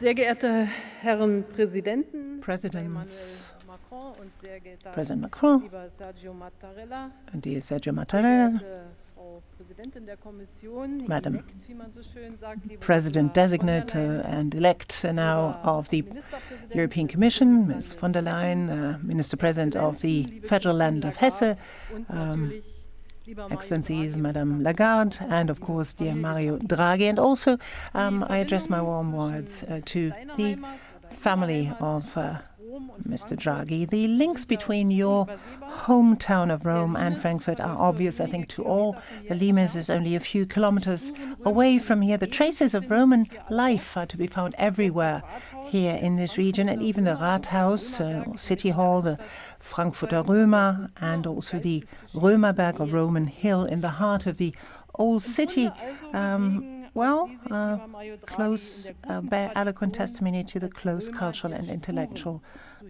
Sehr geehrte Herren Präsidenten, Presidents, Macron und sehr geehrter President Macron, lieber Sergio Mattarella, dear Sergio Mattarella, Frau Präsidentin der Kommission, Madam elect, wie man so schön sagt, President designate der Leyen, and elect now of the European Commission, Ms. von der Leyen, uh, Minister President of the Federal Land of Hesse, um, Excellencies Madame Lagarde, and of course dear Mario Draghi, and also um, I address my warm words uh, to the family of uh, Mr. Draghi. The links between your hometown of Rome and Frankfurt are obvious, I think, to all. The Limes is only a few kilometers away from here. The traces of Roman life are to be found everywhere here in this region, and even the Rathaus, uh, City Hall, the Frankfurter Römer, and also the Römerberg or Roman Hill in the heart of the old city. Um, well, uh, close, uh, bear eloquent testimony to the close cultural and intellectual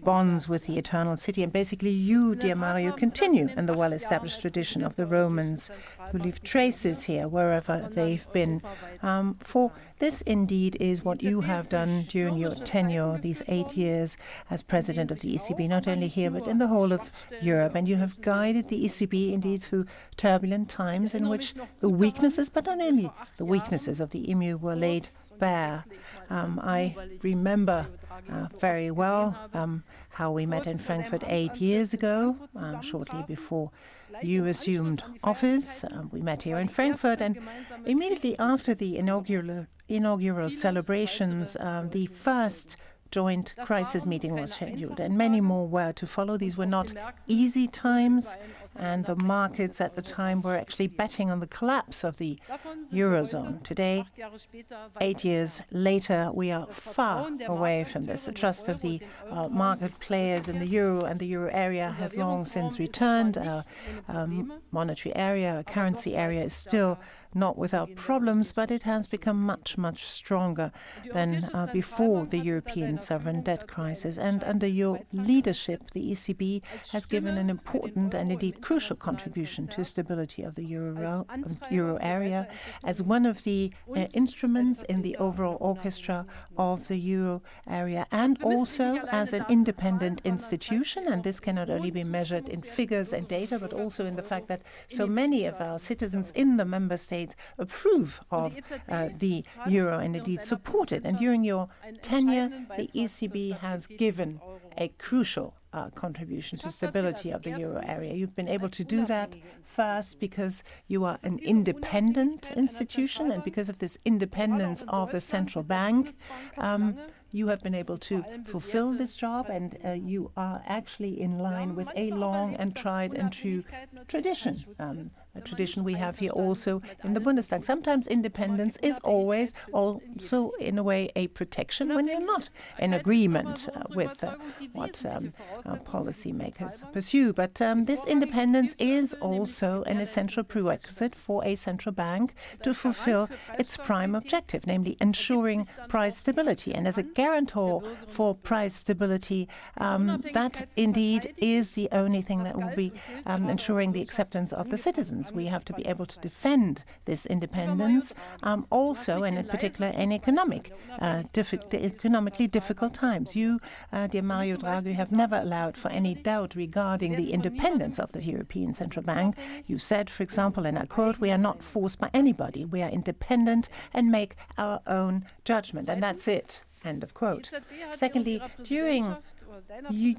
bonds with the eternal city. And basically, you, dear Mario, continue in the well established tradition of the Romans who leave traces here wherever they've been. Um, for this indeed is what you have done during your tenure, these eight years as president of the ECB, not only here but in the whole of Europe. And you have guided the ECB indeed through turbulent times in which the weaknesses, but not only the weaknesses of the EMU, were laid bare. Um, I remember uh, very well um, how we met in Frankfurt eight years ago, um, shortly before you assumed office. Uh, we met here in Frankfurt, and immediately after the inaugural inaugural celebrations, um, the first joint crisis meeting was scheduled, and many more were to follow. These were not easy times, and the markets at the time were actually betting on the collapse of the Eurozone. Today, eight years later, we are far away from this. The trust of the uh, market players in the euro and the euro area has long since returned. Our um, monetary area, our currency area is still not without problems, but it has become much, much stronger than uh, before the European sovereign debt crisis. And under your leadership, the ECB has given an important and indeed crucial contribution to stability of the euro, euro area as one of the uh, instruments in the overall orchestra of the euro area and also as an independent institution. And this cannot only be measured in figures and data, but also in the fact that so many of our citizens in the member states approve of uh, the euro and indeed support it. And during your tenure, the ECB has given a crucial uh, contribution to stability of the euro area. You've been able to do that first because you are an independent institution, and because of this independence of the central bank, um, you have been able to fulfill this job, and uh, you are actually in line with a long and tried and true tradition. Um, a tradition we have here also in the Bundestag. Sometimes independence is always also, in a way, a protection when you're not in agreement uh, with uh, what um, our policymakers pursue. But um, this independence is also an essential prerequisite for a central bank to fulfill its prime objective, namely ensuring price stability. And as a guarantor for price stability, um, that indeed is the only thing that will be um, ensuring the acceptance of the citizens. We have to be able to defend this independence, um, also, and in particular, in economic, uh, diffi economically difficult times. You, uh, dear Mario Draghi, have never allowed for any doubt regarding the independence of the European Central Bank. You said, for example, and I quote, "We are not forced by anybody. We are independent and make our own judgment, and that's it." End of quote. Secondly, during you,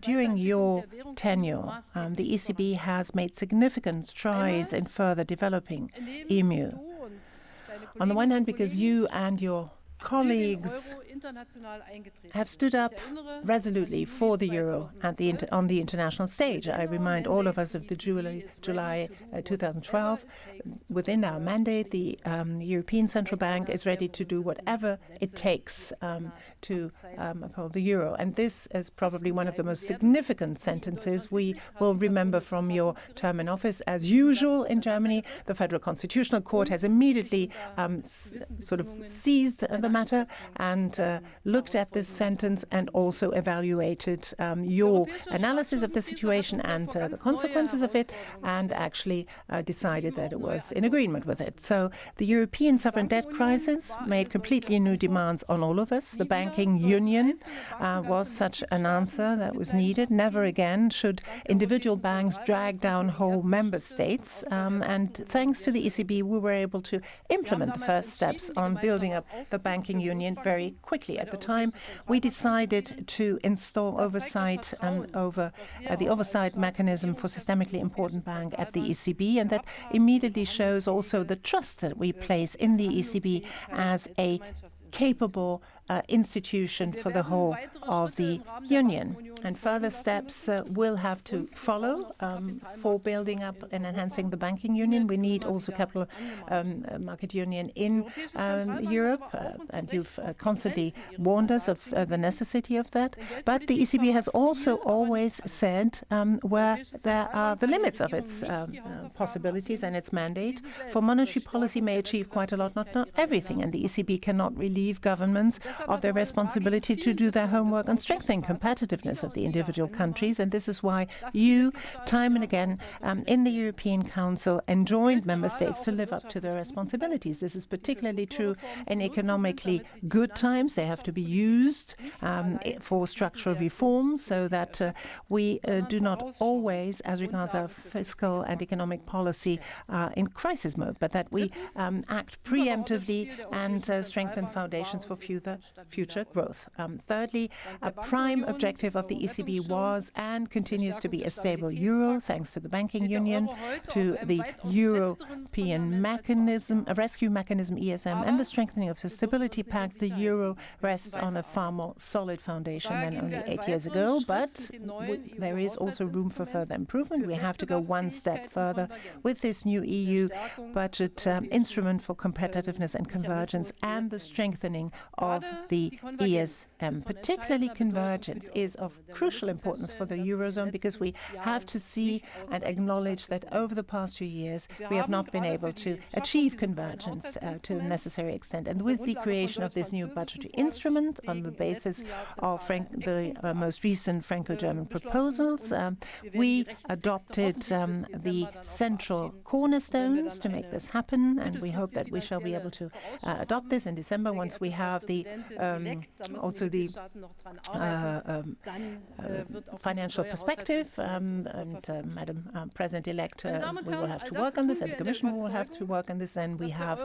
during your tenure, um, the ECB has made significant strides in further developing EMU. On the one hand, because you and your colleagues have stood up resolutely for the euro at the on the international stage. I remind all of us of the July, July uh, 2012. Within our mandate, the um, European Central Bank is ready to do whatever it takes um, to um, uphold the euro. And this is probably one of the most significant sentences we will remember from your term in office. As usual in Germany, the Federal Constitutional Court has immediately sort of seized the matter and uh, looked at this sentence and also evaluated um, your analysis of the situation and uh, the consequences of it and actually uh, decided that it was in agreement with it. So the European sovereign debt crisis made completely new demands on all of us. The banking union uh, was such an answer that was needed. Never again should individual banks drag down whole member states. Um, and thanks to the ECB, we were able to implement the first steps on building up the banking union very quickly. At the time, we decided to install oversight um, over uh, the oversight mechanism for systemically important bank at the ECB, and that immediately shows also the trust that we place in the ECB as a capable uh, institution for the whole of the Union. And further steps uh, will have to follow um, for building up and enhancing the banking union. We need also capital um, market union in um, Europe, uh, and you've uh, constantly warned us of uh, the necessity of that. But the ECB has also always said um, where there are the limits of its um, uh, possibilities and its mandate. For monetary policy may achieve quite a lot, not, not everything, and the ECB cannot relieve governments of their responsibility to do their homework and strengthen competitiveness of the individual countries. And this is why you, time and again, um, in the European Council, enjoined member states to live up to their responsibilities. This is particularly true in economically good times. They have to be used um, for structural reforms so that uh, we uh, do not always, as regards our fiscal and economic policy, uh, in crisis mode, but that we um, act preemptively and uh, strengthen foundations for future, future growth. Um, thirdly, a prime objective of the ECB was and continues to be a stable euro, thanks to the banking union, to the European mechanism, a rescue mechanism ESM, and the strengthening of the stability pact. The euro rests on a far more solid foundation than only eight years ago, but there is also room for further improvement. We have to go one step further with this new EU budget um, instrument for competitiveness and convergence and the strengthening of the ESM. Particularly convergence is of crucial importance for the Eurozone because we have to see and acknowledge that over the past few years we have not been able to achieve convergence uh, to the necessary extent. And with the creation of this new budgetary instrument on the basis of Frank the uh, most recent Franco-German proposals, um, we adopted um, the central cornerstones to make this happen, and we hope that we shall be able to uh, adopt this in December once we have the um, also the uh, um, uh, financial perspective. Um, and uh, Madam uh, President-elect, uh, we will have to work on this, and the Commission will have to work on this, and we have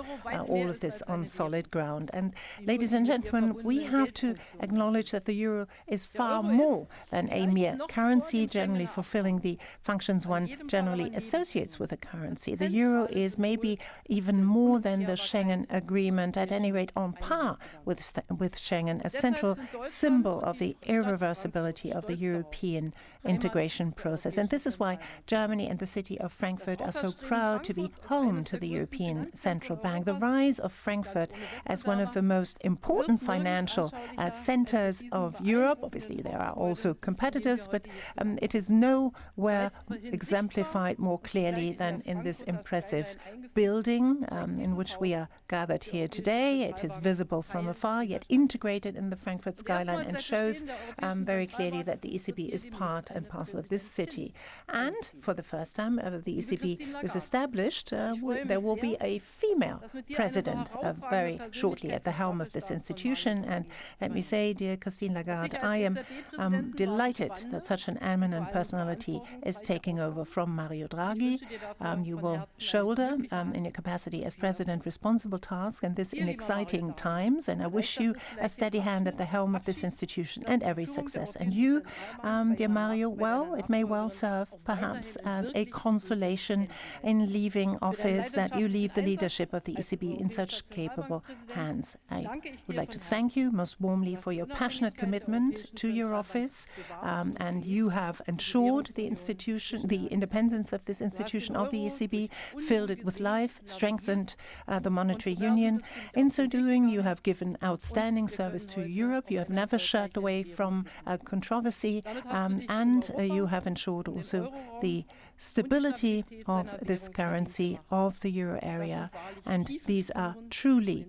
all of this on solid ground. And ladies and gentlemen, we have to acknowledge that the euro is far more than a mere currency, generally fulfilling the functions one generally associates with a currency. The euro is maybe even more than the Schengen Agreement, at any rate on par with, with Schengen, a central symbol of the irreversibility of the European integration process. And this is why Germany and the city of Frankfurt are so proud to be home to the European Central Bank. The rise of Frankfurt as one of the most important financial uh, centers of Europe, obviously there are also competitors, but um, it is nowhere exemplified more clearly than in this impressive building um, in which we are gathered here today. It is visible from afar, yet integrated in the Frankfurt skyline and shows um, very clearly that the ECB is part and parcel of this city. And for the first time ever, the ECB was established, uh, there will be a female president uh, very shortly at the helm of this institution. And let me say, dear Christine Lagarde, I am um, delighted that such an eminent personality is taking over from Mario Draghi. Um, you will shoulder, um, in your capacity as president, responsible task, and this in exciting times. And I wish you a steady hand at the helm of this institution and every success. And you, um, dear Mario, well, it may well serve perhaps as a consolation in leaving office that you leave the leadership of the ECB in such capable hands. I would like to thank you most warmly for your passionate commitment to your office, um, and you have ensured the institution, the independence of this institution of the ECB, filled it with life, strengthened uh, the monetary union. In so doing, you have given outstanding outstanding service to Europe. You have never shirked away from uh, controversy, um, and uh, you have ensured also the stability of this currency of the euro area. And these are truly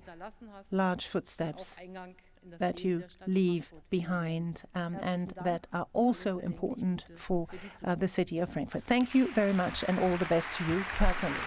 large footsteps that you leave behind um, and that are also important for uh, the city of Frankfurt. Thank you very much and all the best to you personally.